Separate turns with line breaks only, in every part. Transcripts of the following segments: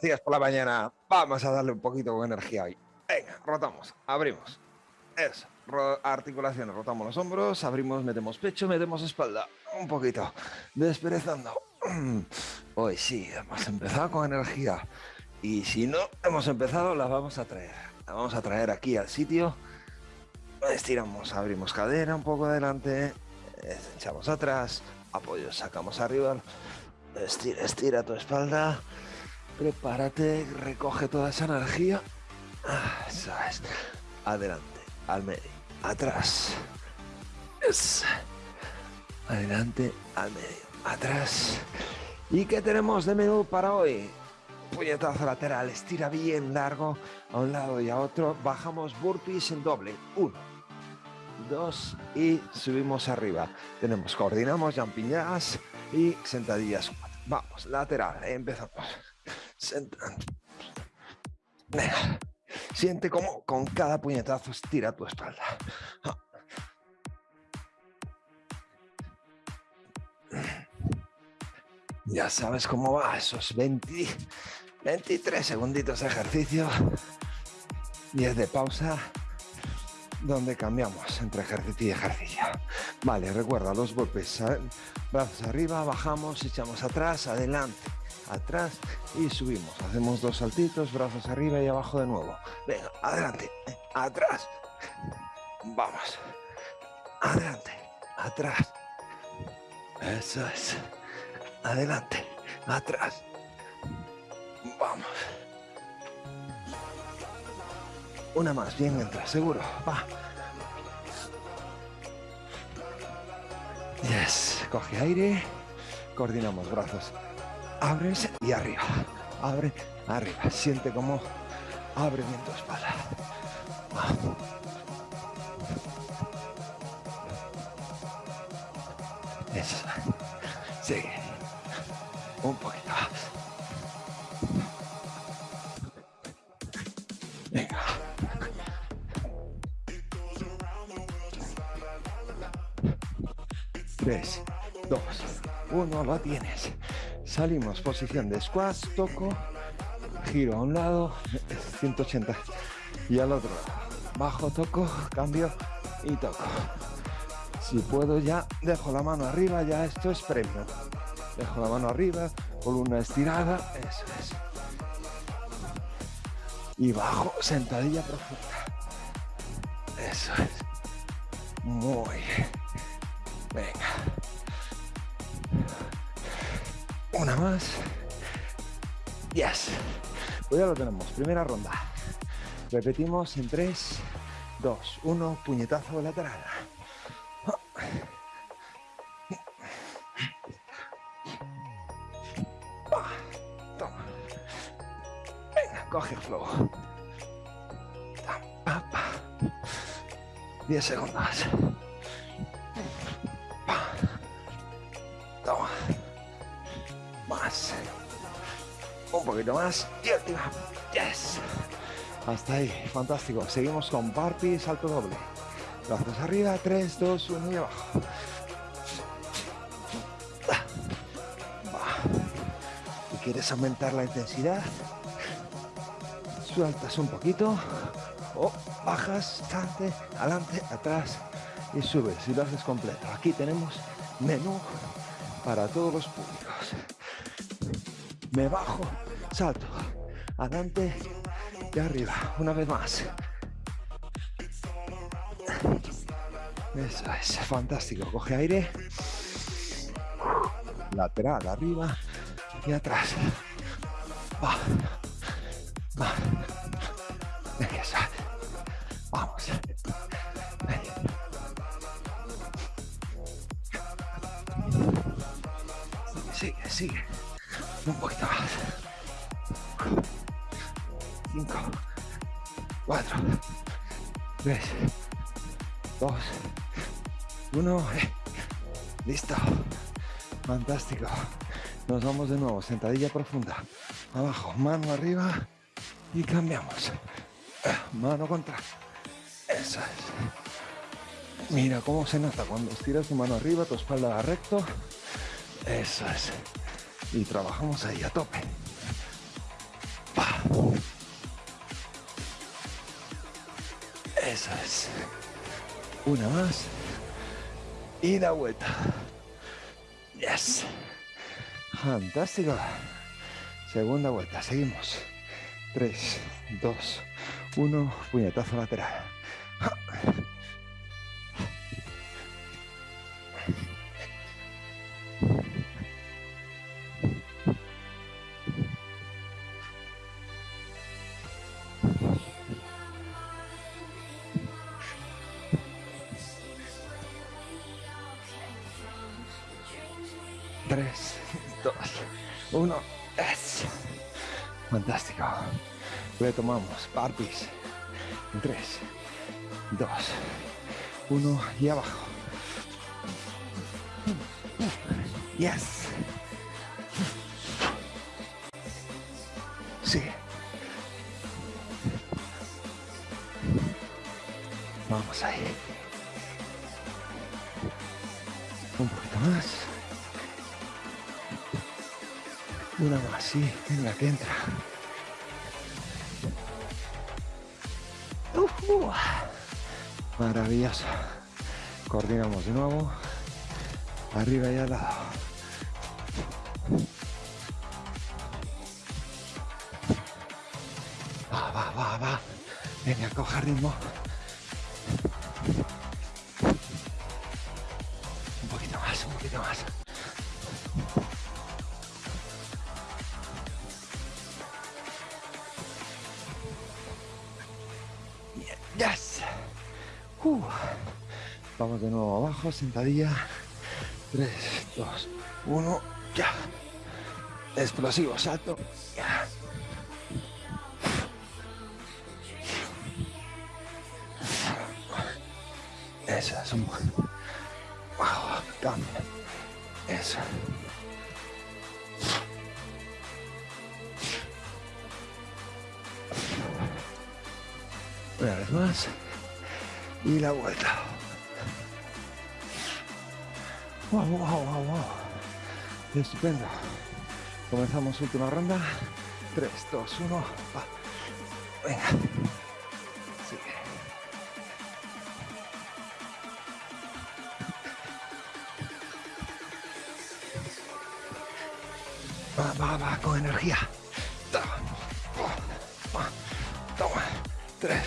buenos por la mañana. Vamos a darle un poquito de energía hoy. Venga, rotamos, abrimos. Eso, articulaciones, rotamos los hombros, abrimos, metemos pecho, metemos espalda. Un poquito, desperezando. Hoy sí, hemos empezado con energía. Y si no hemos empezado, la vamos a traer. La vamos a traer aquí al sitio. Estiramos, abrimos cadera un poco adelante, echamos atrás, apoyo, sacamos arriba, estira, estira tu espalda, prepárate, recoge toda esa energía, ah, adelante, al medio, atrás, adelante, al medio, atrás. ¿Y qué tenemos de menú para hoy? Puñetazo lateral, estira bien largo a un lado y a otro, bajamos burpees en doble, uno, dos y subimos arriba. Tenemos, coordinamos jacks y sentadillas. Vamos, lateral, empezamos. Siente como con cada puñetazo estira tu espalda. Ya sabes cómo va, esos 20, 23 segunditos de ejercicio, 10 de pausa donde cambiamos entre ejercicio y ejercicio. Vale, recuerda los golpes, brazos arriba, bajamos, echamos atrás, adelante, atrás y subimos. Hacemos dos saltitos, brazos arriba y abajo de nuevo. Venga, adelante, atrás. Vamos. Adelante, atrás. Eso es. Adelante, atrás. Vamos. Una más, bien entra, seguro. Va. Yes. Coge aire. Coordinamos brazos. Abres y arriba. Abre, arriba. Siente como abre bien tu espalda. Eso. Sigue. Un poquito más. uno, lo tienes. Salimos, posición de squats, toco, giro a un lado, 180 y al otro lado. Bajo, toco, cambio y toco. Si puedo ya, dejo la mano arriba, ya esto es premio. Dejo la mano arriba, una estirada, eso es. Y bajo, sentadilla profunda. Eso es. Muy bien. Venga. Una más. Yes. Pues ya lo tenemos. Primera ronda. Repetimos en 3, 2, 1. Puñetazo lateral. Toma. Venga, coge el flow. 10 segundos. Poquito más. Y. Yes. Hasta ahí. Fantástico. Seguimos con Barbie salto doble. Brazos arriba. 3, 2, 1 y abajo. Si quieres aumentar la intensidad, sueltas un poquito. O bajas, adelante, adelante, atrás y subes. Y lo haces completo. Aquí tenemos menú para todos los públicos me bajo, salto, adelante y arriba, una vez más. Eso es, fantástico, coge aire, lateral, arriba. Y atrás. Fantástico. Nos vamos de nuevo. Sentadilla profunda. Abajo, mano arriba y cambiamos. Mano contra. Eso es. Mira cómo se nota cuando estiras tu mano arriba, tu espalda va recto. Eso es y trabajamos ahí a tope. Eso es. Una más. Y da vuelta. Yes. Fantástico. Segunda vuelta. Seguimos. 3, 2, 1. Puñetazo lateral. Tres, dos, uno. Es. Fantástico. Retomamos. Barbies. En tres, dos, uno y abajo. Yes. Sí. Vamos ahí. Un poquito más. Una más, sí. Venga, que entra. Uh, uh. Maravilloso. Coordinamos de nuevo. Arriba y al lado. Va, va, va, va. Venga, coja ritmo. Un poquito más, un poquito más. Vamos de nuevo abajo, sentadilla. 3, 2, 1, ya. Explosivo, salto. Ya. Eso es un buen. Wow, cambio. Eso. Una vez más. Y la vuelta. Wow, wow, wow, wow. Estupendo. Comenzamos última ronda. 3, 2, 1. Va. Venga. Sigue. Va, va, va, con energía. Toma. Toma. 3,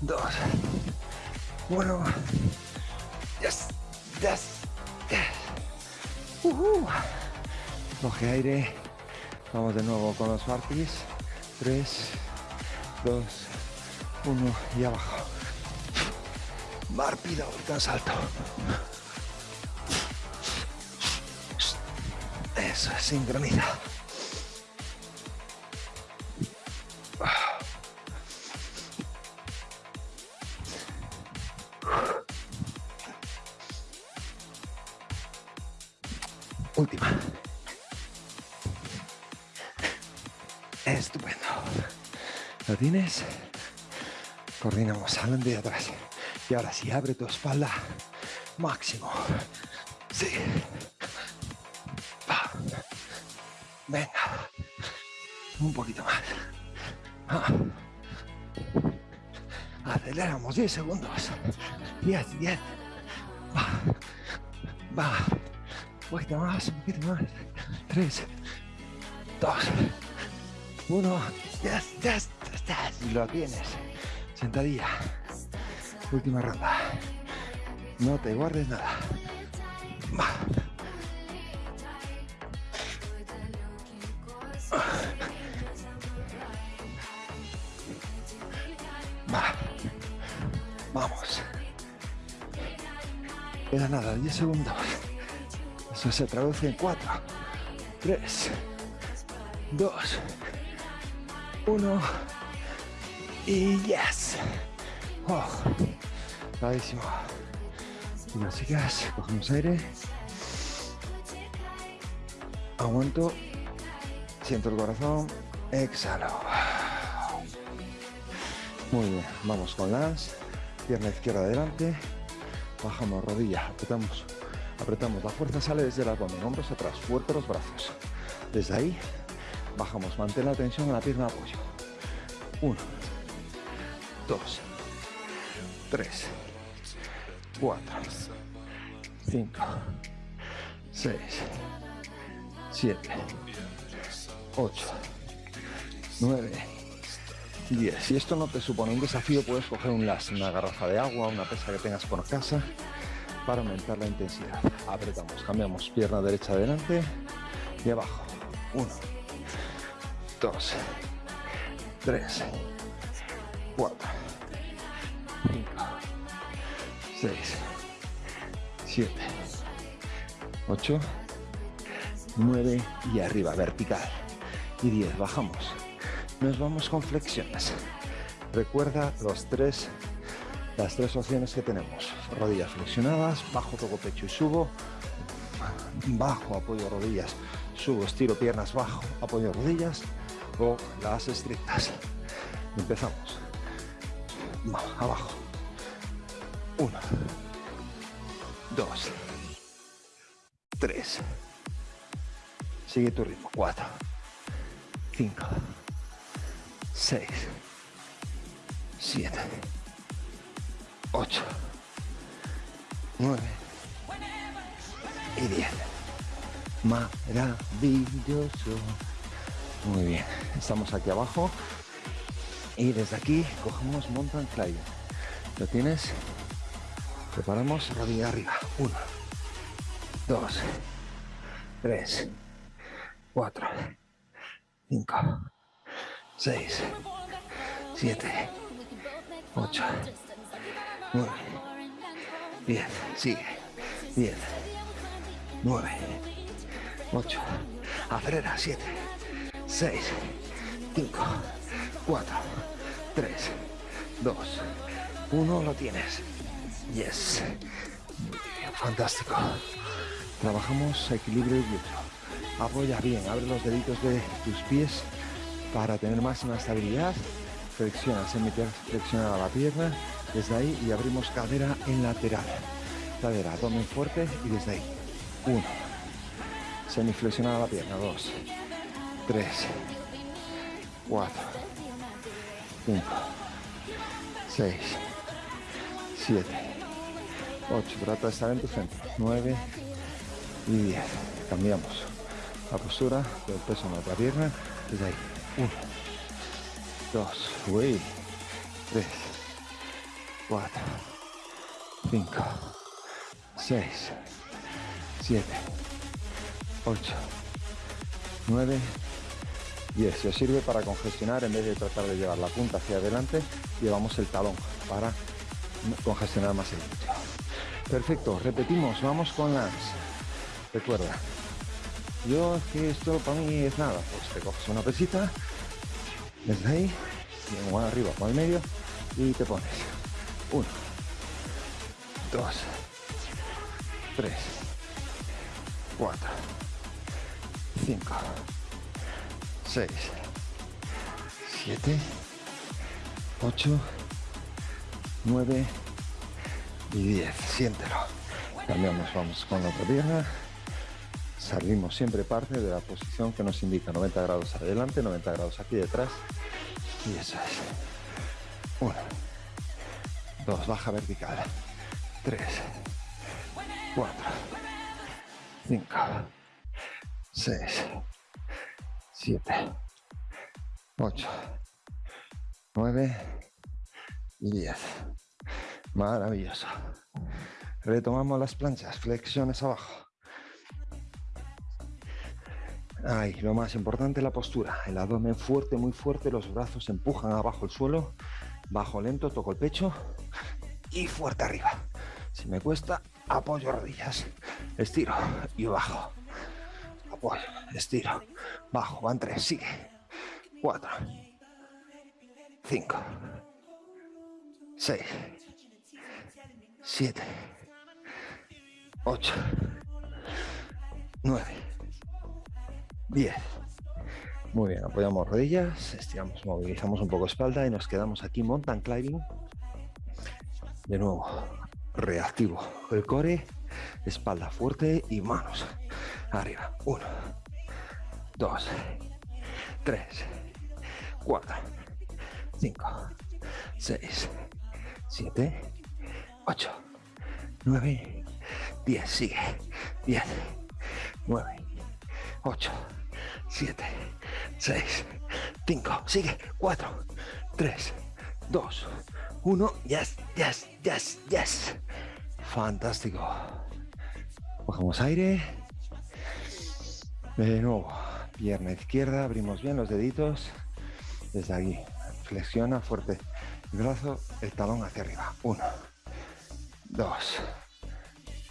2, 1. Yes, yes, yes. Coge aire. Vamos de nuevo con los barquis. 3, 2, 1 y abajo. Barpida, volcán salto. Eso es, sincroniza. ¿Lo tienes? Coordinamos adelante y atrás. Y ahora sí, abre tu espalda. Máximo. Sí. Va. Venga. Un poquito más. Ah. Aceleramos 10 segundos. 10, 10. Va. Va. Un poquito más, un poquito más. 3, 2, 1. Yes, yes, yes. Lo tienes. Sentadilla. Última ronda. No te guardes nada. Va. Va. Vamos. Queda nada, 10 segundos. Eso se traduce en 4, 3, 2, 1 y yes. Oh, las chicas, cogemos aire. Aguanto. Siento el corazón. Exhalo. Muy bien, vamos con las pierna izquierda adelante, bajamos rodilla, apretamos, apretamos, la fuerza sale desde el abdomen, hombros atrás, fuerte los brazos. Desde ahí Bajamos, mantén la tensión en la pierna apoyo. Uno, 2, 3, 4, 5, 6, 7, 8, 9, 10. Si esto no te supone un desafío, puedes coger un las, una garrafa de agua, una pesa que tengas por casa, para aumentar la intensidad. Apretamos, cambiamos pierna derecha adelante y abajo. 1, 2, 3, 4, 6, 7, 8, 9 y arriba, vertical. Y 10, bajamos. Nos vamos con flexiones. Recuerda los tres, las tres opciones que tenemos. Rodillas flexionadas, bajo, toco pecho y subo. Bajo, apoyo rodillas, subo, estiro piernas, bajo, apoyo rodillas. O las estrictas. Empezamos. Abajo uno. Dos. Tres. Sigue tu ritmo. Cuatro. Cinco. Seis. Siete 8, 9 y 10. Maravilloso. Muy bien, estamos aquí abajo y desde aquí cogemos mountain climbing. ¿Lo tienes? Preparamos. Rodilla arriba. 1, 2, 3, 4, 5, 6, 7, 8, 9, 10, sigue, 10, 9, 8, acelera, 7, 6, 5, 4, 3, 2, 1, lo tienes. Yes. Fantástico. Trabajamos equilibrio y glúteo. Apoya bien, abre los deditos de tus pies para tener máxima estabilidad. Flexiona, flexiona la pierna desde ahí y abrimos cadera en lateral. Cadera, abdomen fuerte y desde ahí. Uno. Semiflexionada la pierna. Dos. Tres. Cuatro. Cinco. Seis. Siete. Ocho. Trata de estar en tu centro. Nueve. Y diez. Cambiamos la postura del peso en la otra pierna. Desde ahí. Uno. Dos. Uy. Tres. 4, 5, 6, 7, 8, 9, 10. Se os sirve para congestionar en vez de tratar de llevar la punta hacia adelante, llevamos el talón para congestionar más el. Perfecto, repetimos, vamos con las. Recuerda, yo que esto para mí es nada, pues te coges una pesita, desde ahí, y arriba, por el medio, y te pones 1, 2, 3, 4, 5, 6, 7, 8, 9 y 10. Siéntelo. Cambiamos, vamos con la otra pierna. Salimos siempre parte de la posición que nos indica 90 grados adelante, 90 grados aquí detrás. Y eso es. 1, 2, baja vertical, 3, 4, 5, 6, 7, 8, 9 y 10. Maravilloso. Retomamos las planchas, flexiones abajo. Ahí, lo más importante, la postura. El abdomen fuerte, muy fuerte, los brazos empujan abajo el suelo. Bajo lento, toco el pecho y fuerte arriba. Si me cuesta, apoyo rodillas, estiro y bajo. Apoyo, estiro, bajo, van tres, sigue. Cuatro, cinco, seis, siete, ocho, nueve, diez. Muy bien, apoyamos rodillas, estiramos, movilizamos un poco espalda y nos quedamos aquí mountain climbing de nuevo, reactivo. El core, espalda fuerte y manos arriba. Uno, dos, 3, 4, 5, 6, 7, 8, 9, 10. Sigue. 10, 9, 8, 7, 6, 5. Sigue. 4, 3, 2, 1. Yes, yes, yes, yes. Fantástico. Cogemos aire. De nuevo, pierna izquierda, abrimos bien los deditos. Desde aquí, flexiona fuerte el brazo, el talón hacia arriba. Uno, dos,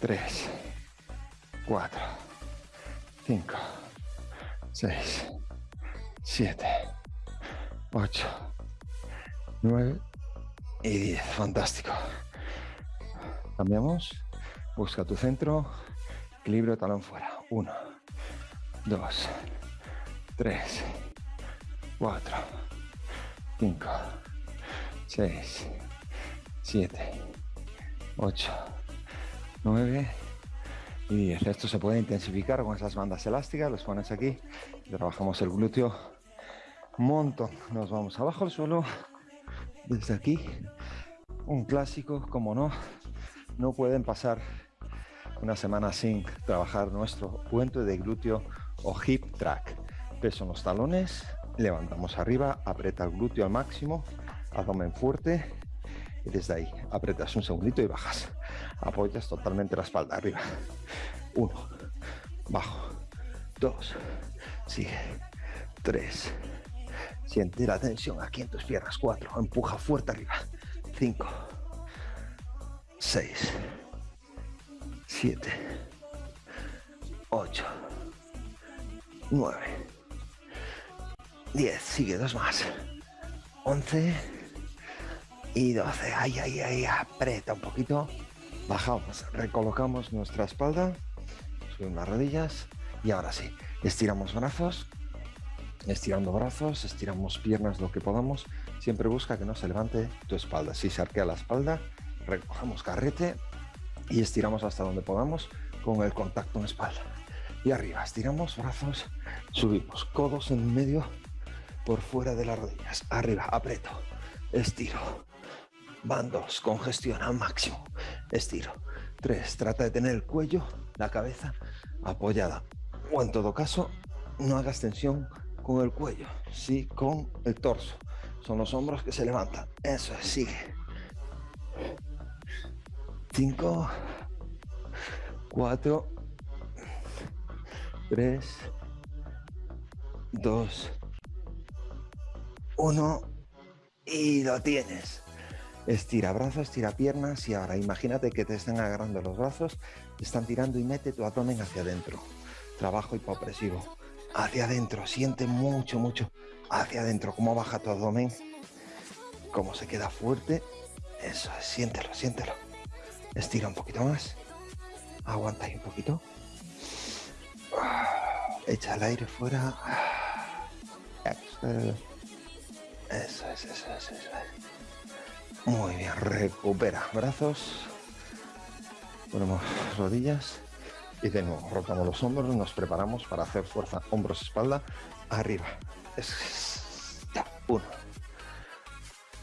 tres, cuatro, cinco, seis, siete, ocho, nueve. Y diez. Fantástico. Cambiamos. Busca tu centro. Equilibrio, talón fuera. Uno, dos, tres, cuatro, cinco, seis, siete, ocho, nueve y diez. Esto se puede intensificar con esas bandas elásticas. Los pones aquí. Trabajamos el glúteo un montón. Nos vamos abajo al suelo. Desde aquí. Un clásico, como no. No pueden pasar una semana sin trabajar nuestro puente de glúteo o hip track. Peso en los talones, levantamos arriba, aprieta el glúteo al máximo, abdomen fuerte y desde ahí apretas un segundito y bajas. Apoyas totalmente la espalda arriba. Uno, bajo, dos, sigue, tres, siente la tensión aquí en tus piernas, cuatro, empuja fuerte arriba, cinco, seis, siete, ocho, 9, 10, sigue dos más, 11 y 12, ahí, ahí, ahí, aprieta un poquito, bajamos, recolocamos nuestra espalda, subimos las rodillas y ahora sí, estiramos brazos, estirando brazos, estiramos piernas lo que podamos, siempre busca que no se levante tu espalda, si se arquea la espalda, recogemos carrete y estiramos hasta donde podamos con el contacto en espalda. Y arriba, estiramos brazos, subimos, codos en medio, por fuera de las rodillas, arriba, aprieto, estiro, van dos, congestión al máximo, estiro, tres, trata de tener el cuello, la cabeza apoyada, o en todo caso, no hagas tensión con el cuello, sí con el torso, son los hombros que se levantan, eso es, sigue, cinco, cuatro, 3, 2, 1 y lo tienes. Estira brazos, estira piernas y ahora imagínate que te están agarrando los brazos, te están tirando y mete tu abdomen hacia adentro. Trabajo hipopresivo. Hacia adentro, siente mucho, mucho hacia adentro. Cómo baja tu abdomen, cómo se queda fuerte. Eso es, siéntelo, siéntelo. Estira un poquito más. Aguanta ahí un poquito. Echa el aire fuera. Eso es, eso es, eso es. Muy bien, recupera brazos. Ponemos rodillas. Y de nuevo, rotamos los hombros, nos preparamos para hacer fuerza, hombros, espalda, arriba. Uno.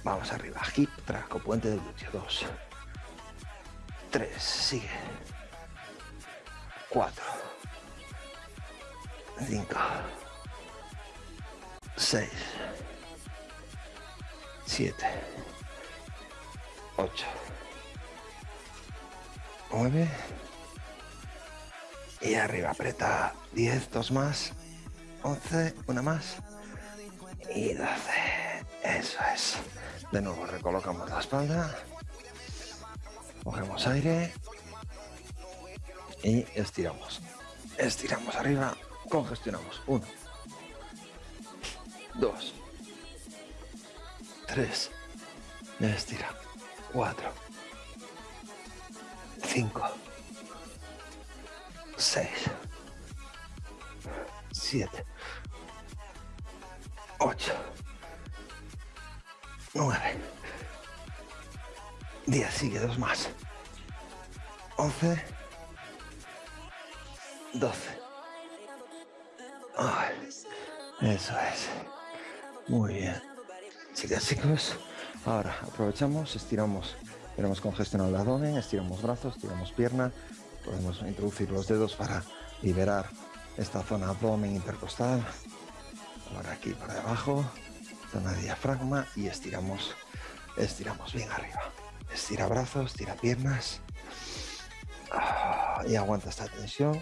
Vamos arriba, hip, traco, puente de glúteo. Dos. Tres, sigue. Cuatro. 5, 6, 7, 8, 9 y arriba aprieta 10, dos más, 11, una más. Y 12. Eso es. De nuevo recolocamos la espalda, cogemos aire. Y estiramos. Estiramos arriba. Congestionamos. Uno, dos, tres, estira, cuatro, cinco, seis, siete, ocho, nueve, diez, sigue dos más, once, doce, Eso es. Muy bien. Chicas, chicos, ahora aprovechamos, estiramos, tenemos congestionado el abdomen, estiramos brazos, estiramos pierna, podemos introducir los dedos para liberar esta zona abdomen intercostal, por aquí, por debajo, zona diafragma y estiramos, estiramos bien arriba. Estira brazos, estira piernas ah, y aguanta esta tensión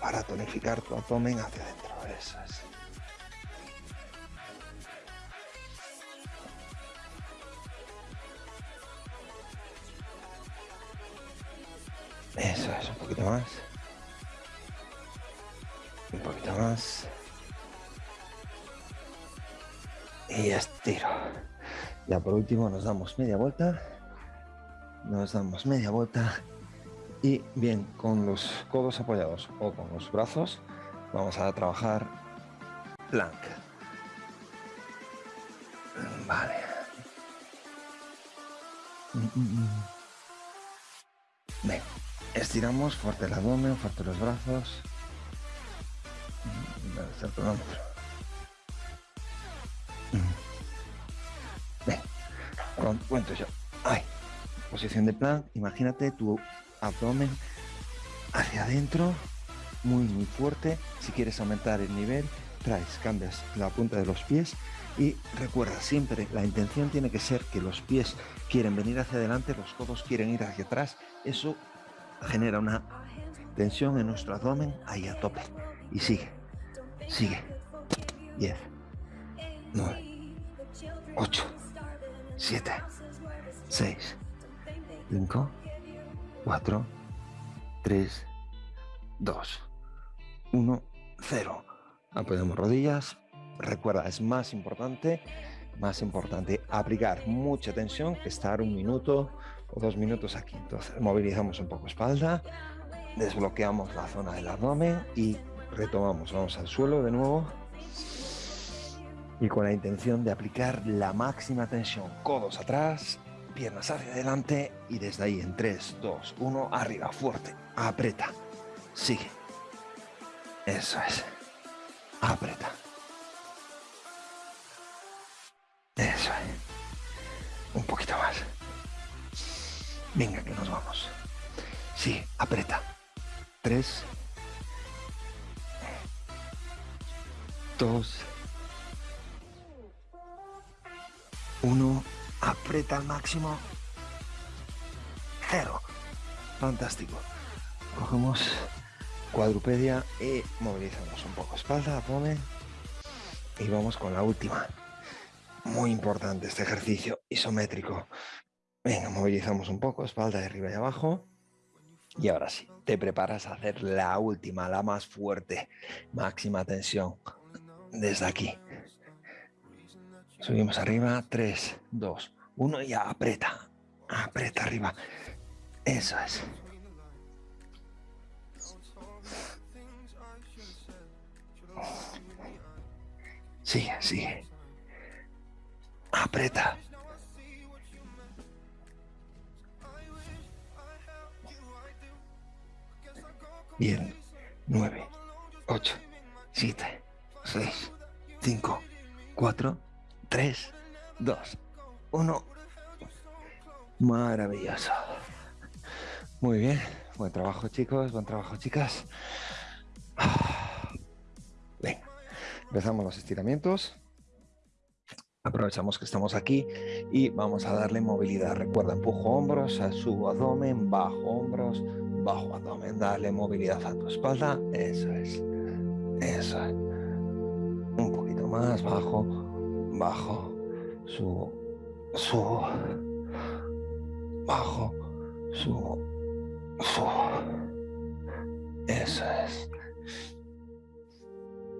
para tonificar tu abdomen hacia adentro. Eso es. Eso es, un poquito más. Un poquito más. Y estiro. Ya por último nos damos media vuelta. Nos damos media vuelta. Y bien, con los codos apoyados o con los brazos, vamos a trabajar plank. Vale. Bien, estiramos fuerte el abdomen, fuerte los brazos. Bien, cuento yo. Ay, posición de plank. Imagínate tu abdomen hacia adentro, muy muy fuerte. Si quieres aumentar el nivel, traes, cambias la punta de los pies y recuerda siempre, la intención tiene que ser que los pies quieren venir hacia adelante, los codos quieren ir hacia atrás. Eso genera una tensión en nuestro abdomen ahí a tope. Y sigue, sigue. 10, 9, 8, 7, 6, 5, 4, 3, 2, 1, 0. Apoyamos rodillas. Recuerda, es más importante, más importante aplicar mucha tensión que estar un minuto o dos minutos aquí. Entonces, movilizamos un poco espalda, desbloqueamos la zona del abdomen y retomamos. Vamos al suelo de nuevo. Y con la intención de aplicar la máxima tensión. Codos atrás, piernas hacia adelante y desde ahí en 3, 2, 1, arriba, fuerte, aprieta, sigue. Eso es, aprieta. Venga, que nos vamos. Sí, aprieta. 3, 2, 1, aprieta al máximo, cero. Fantástico. Cogemos cuadrupedia y movilizamos un poco espalda, abdomen y vamos con la última. Muy importante este ejercicio isométrico. Venga, movilizamos un poco, espalda de arriba y abajo. Y ahora sí, te preparas a hacer la última, la más fuerte, máxima tensión desde aquí. Subimos arriba, 3, 2, 1 y aprieta, aprieta arriba. Eso es. Sigue, sigue. Aprieta. Bien. 9, 8, 7, 6, 5, 4, 3, 2, 1. Maravilloso. Muy bien. Buen trabajo, chicos. Buen trabajo, chicas. Venga, empezamos los estiramientos. Aprovechamos que estamos aquí y vamos a darle movilidad. Recuerda, empujo hombros, subo abdomen, bajo hombros, bajo abdomen. Dale movilidad a tu espalda. Eso es. Eso es. Un poquito más, bajo, bajo, subo, subo, bajo, subo, subo. Eso es.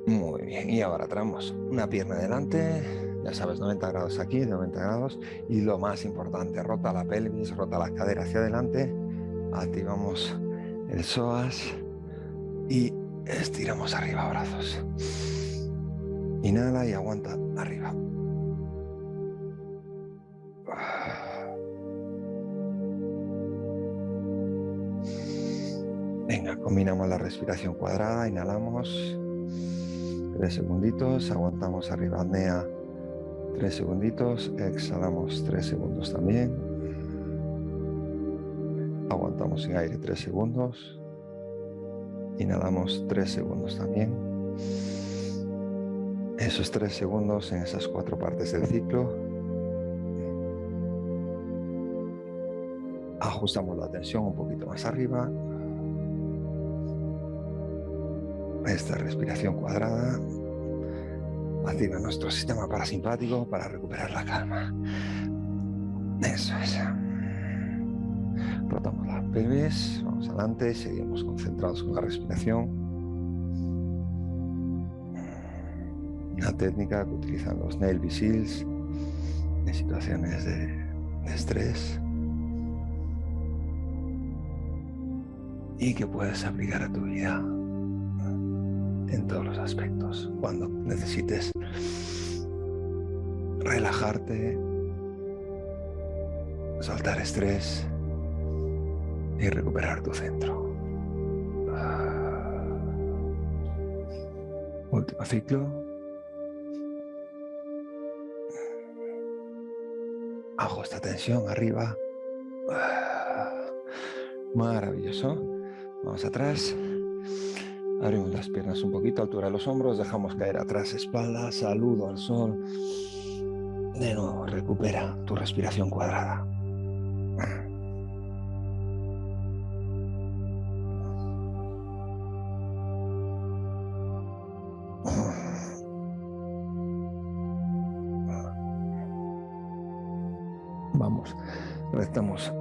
Muy bien, y ahora traemos una pierna adelante, ya sabes, 90 grados aquí, 90 grados, y lo más importante, rota la pelvis, rota la cadera hacia adelante, activamos el psoas y estiramos arriba brazos. Inhala y aguanta arriba. Venga, combinamos la respiración cuadrada, inhalamos Tres segunditos, aguantamos arriba, apnea. Tres segunditos, exhalamos tres segundos también. Aguantamos sin aire tres segundos. Inhalamos tres segundos también. Esos tres segundos en esas cuatro partes del ciclo. Ajustamos la tensión un poquito más arriba. Esta respiración cuadrada activa nuestro sistema parasimpático para recuperar la calma. Eso es. Rotamos las pelvis, vamos adelante, seguimos concentrados con la respiración. Una técnica que utilizan los Navy SEALs en situaciones de, de estrés y que puedes aplicar a tu vida en todos los aspectos. Cuando necesites relajarte, soltar estrés y recuperar tu centro. Último ciclo. Ajusta tensión arriba. Maravilloso. Vamos atrás. Abrimos las piernas un poquito, altura de los hombros, dejamos caer atrás espalda, saludo al sol. De nuevo, recupera tu respiración cuadrada. Estamos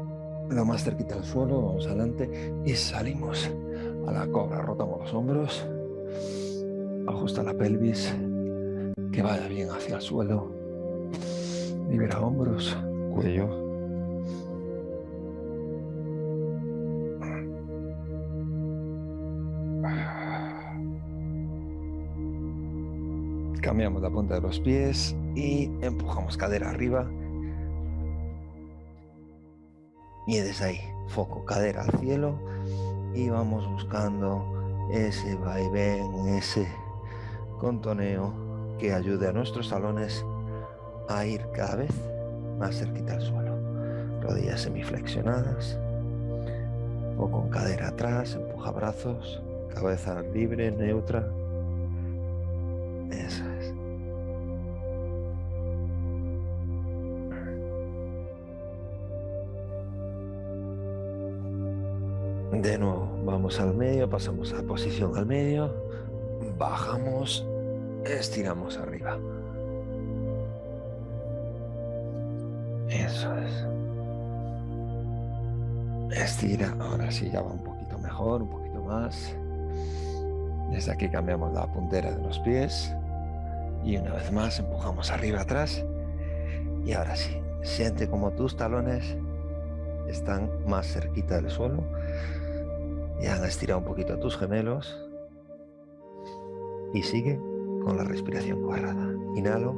lo más cerquita del suelo, vamos adelante y salimos a la cobra. Rotamos los hombros, ajusta la pelvis, que vaya bien hacia el suelo. Libera hombros, cuello. Cambiamos la punta de los pies y empujamos cadera arriba. Y desde ahí, foco, cadera al cielo y vamos buscando ese vaivén, ese contoneo que ayude a nuestros talones a ir cada vez más cerquita al suelo. Rodillas semiflexionadas, o con cadera atrás, empuja brazos, cabeza libre, neutra. Al medio, pasamos a posición al medio, bajamos, estiramos arriba. Eso es. Estira, ahora sí ya va un poquito mejor, un poquito más. Desde aquí cambiamos la puntera de los pies y una vez más empujamos arriba atrás y ahora sí, siente como tus talones están más cerquita del suelo y han estirado un poquito a tus gemelos. Y sigue con la respiración cuadrada. Inhalo.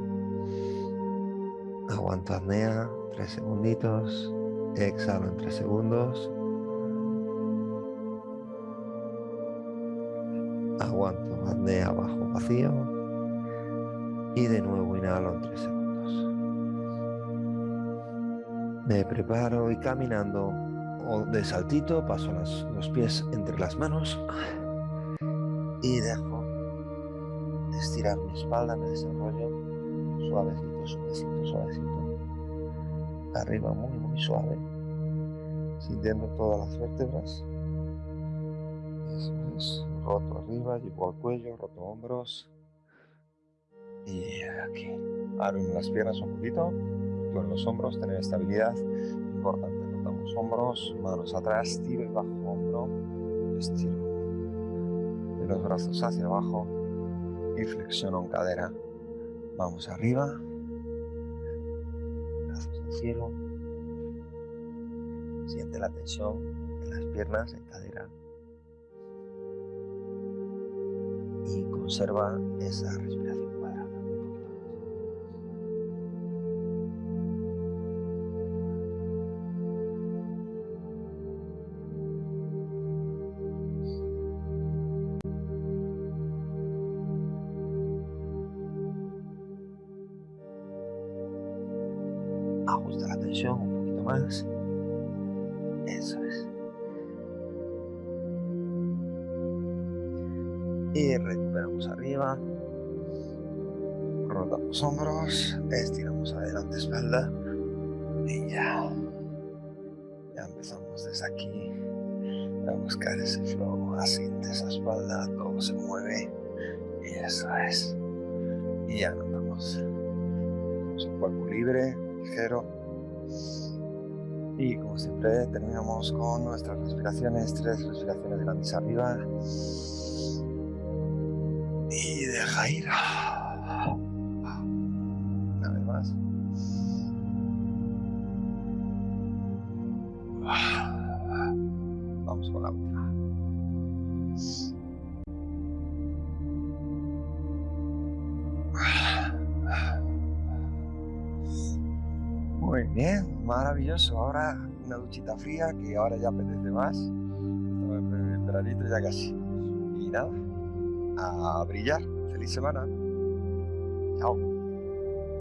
Aguanto apnea, tres segunditos. Exhalo en tres segundos. Aguanto apnea bajo vacío. Y de nuevo inhalo en tres segundos. Me preparo y caminando o de saltito, paso los pies entre las manos y dejo estirar mi espalda, me desarrollo suavecito, suavecito, suavecito. Arriba muy, muy suave, sintiendo todas las vértebras. Eso es, roto arriba, llevo al cuello, roto hombros. Y aquí, abrimos las piernas un poquito, en los hombros, tener estabilidad, importante hombros, manos atrás, tiro el bajo hombro, estiro de los brazos hacia abajo y flexiono en cadera. Vamos arriba, brazos al cielo, siente la tensión en las piernas, en cadera y conserva esa respiración. Y ya. Ya empezamos desde aquí a buscar ese flow, asiente esa espalda, todo se mueve y eso es. Y ya notamos. Tenemos un cuerpo libre, ligero. Y como siempre terminamos con nuestras respiraciones, tres respiraciones grandes arriba. Y deja ir. Duchita fría que ahora ya apetece más. Estamos en ya casi. Y nada, a brillar. Feliz semana. Chao.